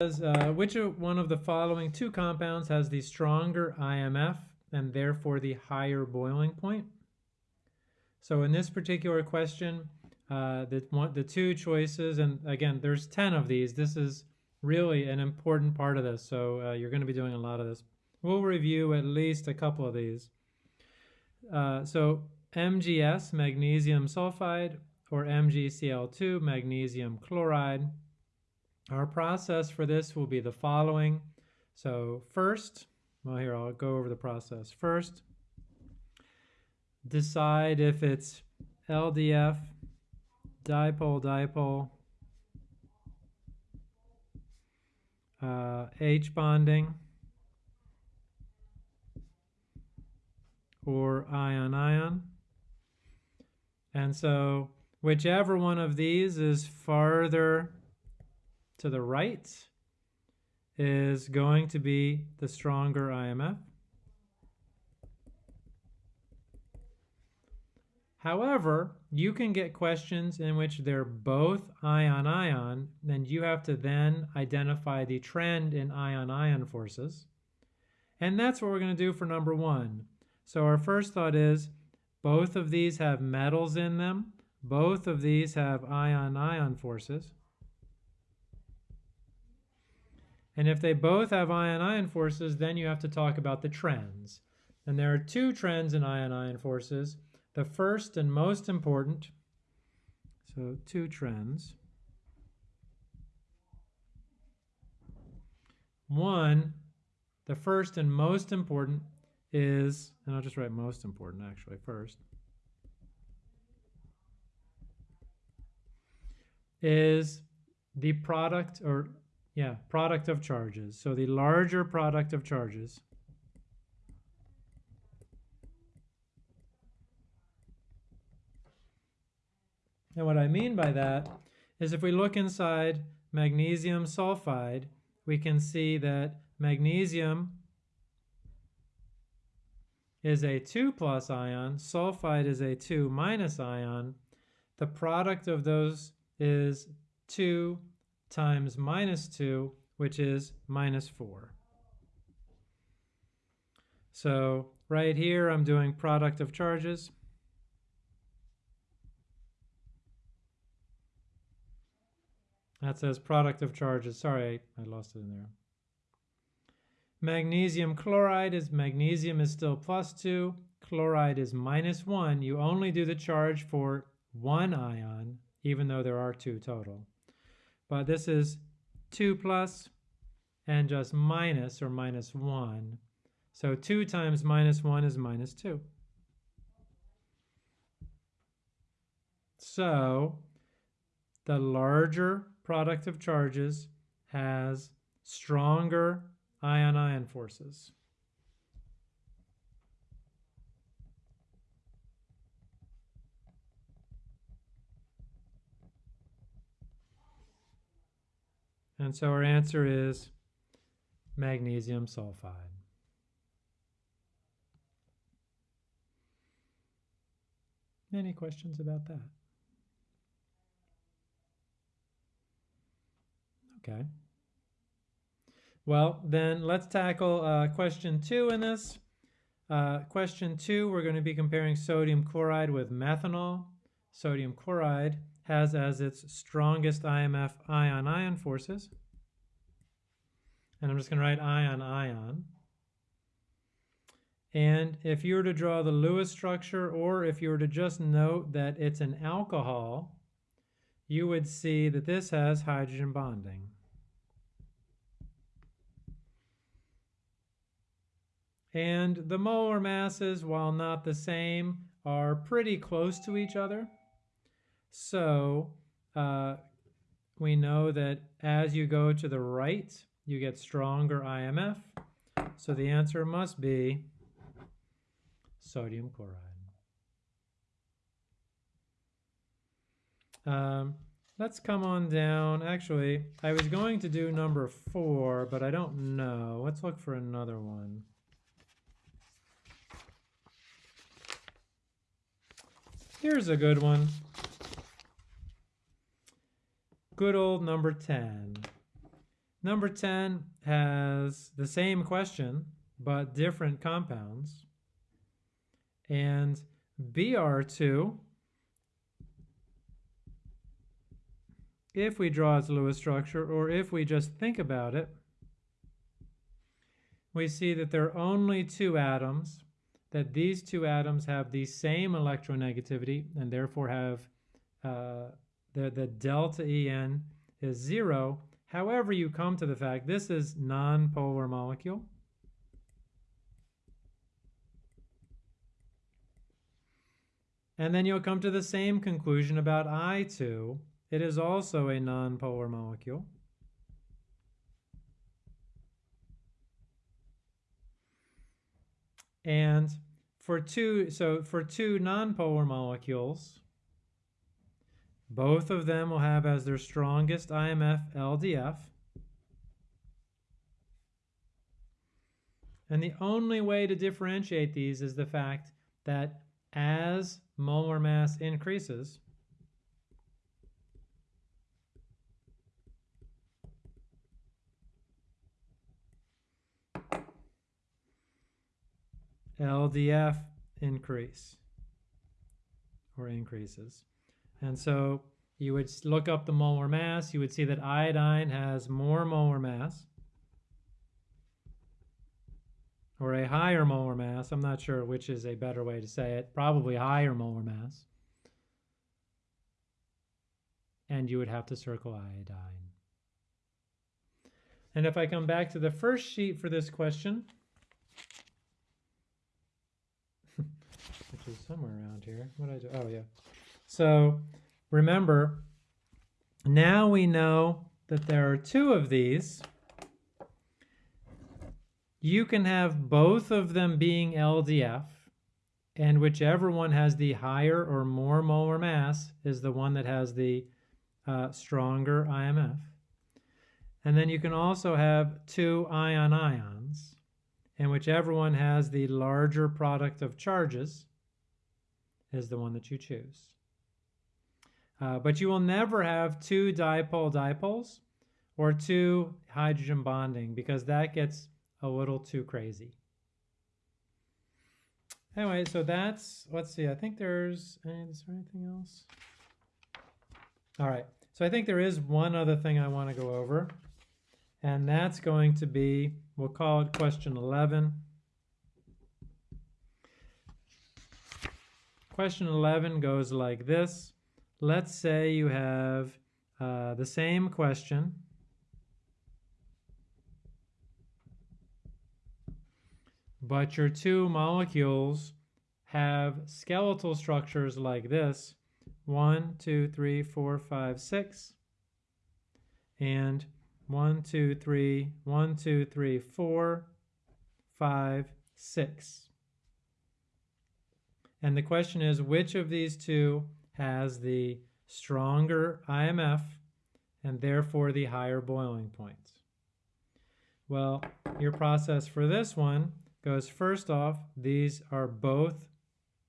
uh, which one of the following two compounds has the stronger IMF and therefore the higher boiling point? So in this particular question, uh, the, one, the two choices, and again, there's 10 of these. This is really an important part of this, so uh, you're going to be doing a lot of this. We'll review at least a couple of these. Uh, so MgS, magnesium sulfide, or MgCl2, magnesium chloride. Our process for this will be the following. So first, well here I'll go over the process. First, decide if it's LDF, dipole, dipole, uh, H bonding, or ion-ion. And so whichever one of these is farther to the right is going to be the stronger IMF. However, you can get questions in which they're both ion-ion, and you have to then identify the trend in ion-ion forces. And that's what we're going to do for number one. So our first thought is both of these have metals in them. Both of these have ion-ion forces. And if they both have ion-ion forces, then you have to talk about the trends. And there are two trends in ion-ion forces. The first and most important, so two trends. One, the first and most important is, and I'll just write most important actually first, is the product or yeah, product of charges. So the larger product of charges And what I mean by that is if we look inside magnesium sulfide, we can see that magnesium is a 2 plus ion, sulfide is a 2 minus ion. The product of those is 2 times minus 2, which is minus 4. So right here, I'm doing product of charges. That says product of charges. Sorry, I lost it in there. Magnesium chloride is magnesium is still plus 2. Chloride is minus 1. You only do the charge for one ion, even though there are two total. But this is 2 plus and just minus or minus 1. So 2 times minus 1 is minus 2. So the larger product of charges has stronger ion-ion forces. And so our answer is magnesium sulfide. Any questions about that? Okay. Well, then let's tackle uh, question two in this. Uh, question two, we're going to be comparing sodium chloride with methanol. Sodium chloride has as its strongest IMF ion-ion forces. And I'm just going to write ion-ion. And if you were to draw the Lewis structure, or if you were to just note that it's an alcohol, you would see that this has hydrogen bonding. And the molar masses, while not the same, are pretty close to each other. So uh, we know that as you go to the right, you get stronger IMF. So the answer must be sodium chloride. Um, let's come on down. Actually, I was going to do number four, but I don't know. Let's look for another one. Here's a good one. Good old number 10. Number 10 has the same question, but different compounds. And BR2, if we draw its Lewis structure, or if we just think about it, we see that there are only two atoms, that these two atoms have the same electronegativity and therefore have uh, the, the delta En is zero. However you come to the fact this is non-polar molecule. And then you'll come to the same conclusion about I2. It is also a non-polar molecule. And for two, so for two nonpolar molecules, both of them will have as their strongest IMF LDF. And the only way to differentiate these is the fact that as molar mass increases, LDF increase or increases. And so you would look up the molar mass, you would see that iodine has more molar mass or a higher molar mass. I'm not sure which is a better way to say it. Probably higher molar mass. And you would have to circle iodine. And if I come back to the first sheet for this question, which is somewhere around here. What I do? Oh, yeah. So remember, now we know that there are two of these. You can have both of them being LDF, and whichever one has the higher or more molar mass is the one that has the uh, stronger IMF. And then you can also have two ion-ions, and whichever one has the larger product of charges is the one that you choose. Uh, but you will never have two dipole dipoles or two hydrogen bonding because that gets a little too crazy. Anyway, so that's, let's see, I think there's, is there anything else? All right, so I think there is one other thing I want to go over, and that's going to be, we'll call it question 11. Question 11 goes like this. Let's say you have uh, the same question. But your two molecules have skeletal structures like this. One, two, three, four, five, six. And one, two, three, one, two, three, four, five, six. And the question is, which of these two has the stronger IMF and therefore the higher boiling points. Well, your process for this one goes first off, these are both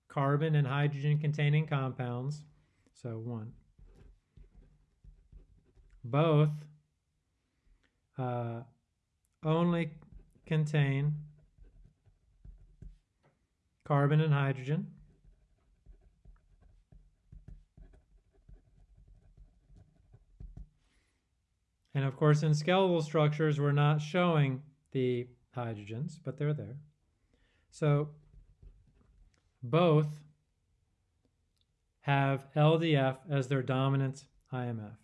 carbon and hydrogen containing compounds. So one. Both uh, only contain carbon and hydrogen. And of course, in skeletal structures, we're not showing the hydrogens, but they're there. So both have LDF as their dominant IMF.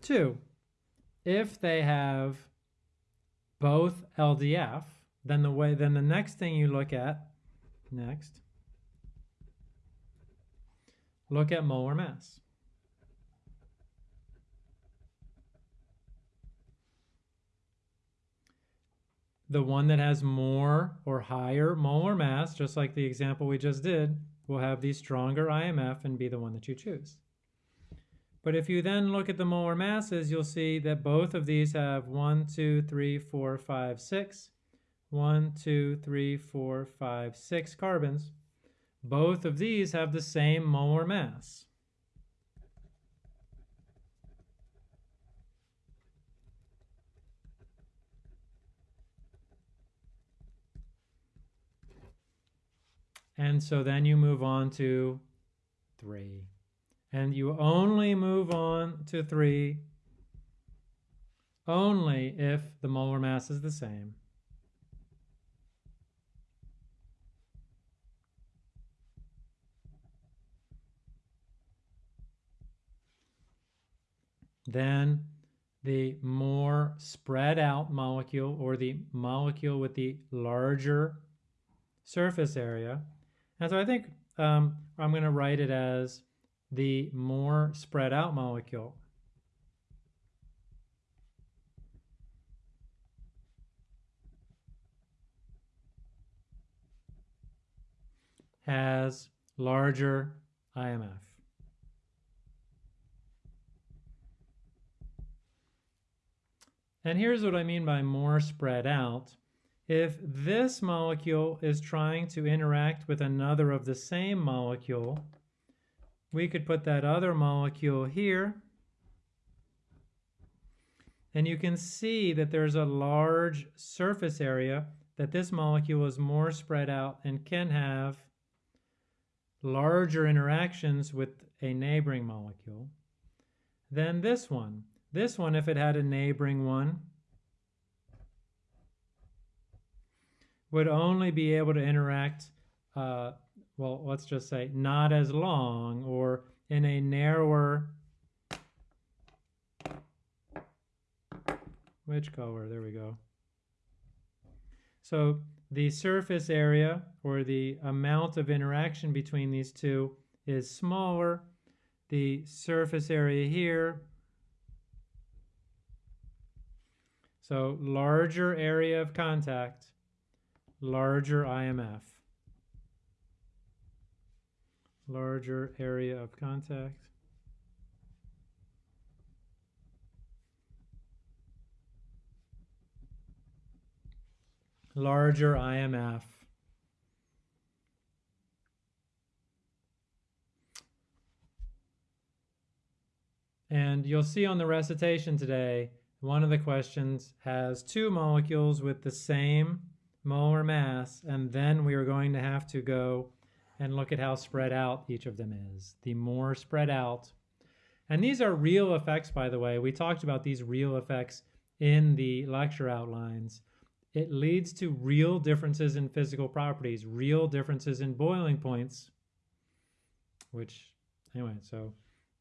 Two, if they have both LDF, then the way then the next thing you look at next look at molar mass. The one that has more or higher molar mass, just like the example we just did, will have the stronger IMF and be the one that you choose. But if you then look at the molar masses, you'll see that both of these have one, two, three, four, five, six. one, two, three, four, five, six carbons. Both of these have the same molar mass. And so then you move on to 3. And you only move on to 3 only if the molar mass is the same. Then the more spread out molecule or the molecule with the larger surface area and so I think um, I'm going to write it as the more spread out molecule. has larger IMF. And here's what I mean by more spread out. If this molecule is trying to interact with another of the same molecule, we could put that other molecule here. And you can see that there's a large surface area that this molecule is more spread out and can have larger interactions with a neighboring molecule than this one. This one, if it had a neighboring one, would only be able to interact, uh, well, let's just say not as long or in a narrower, which color? There we go. So the surface area or the amount of interaction between these two is smaller. The surface area here, so larger area of contact larger IMF. Larger area of contact. Larger IMF. And you'll see on the recitation today, one of the questions has two molecules with the same molar mass, and then we are going to have to go and look at how spread out each of them is. The more spread out, and these are real effects, by the way. We talked about these real effects in the lecture outlines. It leads to real differences in physical properties, real differences in boiling points, which, anyway, so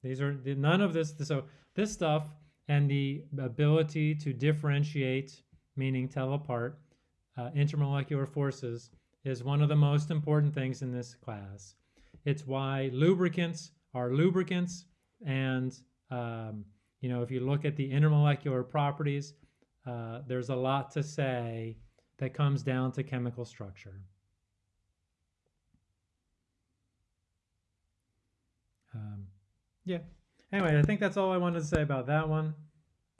these are none of this. So this stuff and the ability to differentiate, meaning tell apart, uh, intermolecular forces is one of the most important things in this class. It's why lubricants are lubricants and um, you know if you look at the intermolecular properties uh, there's a lot to say that comes down to chemical structure. Um, yeah. Anyway, I think that's all I wanted to say about that one.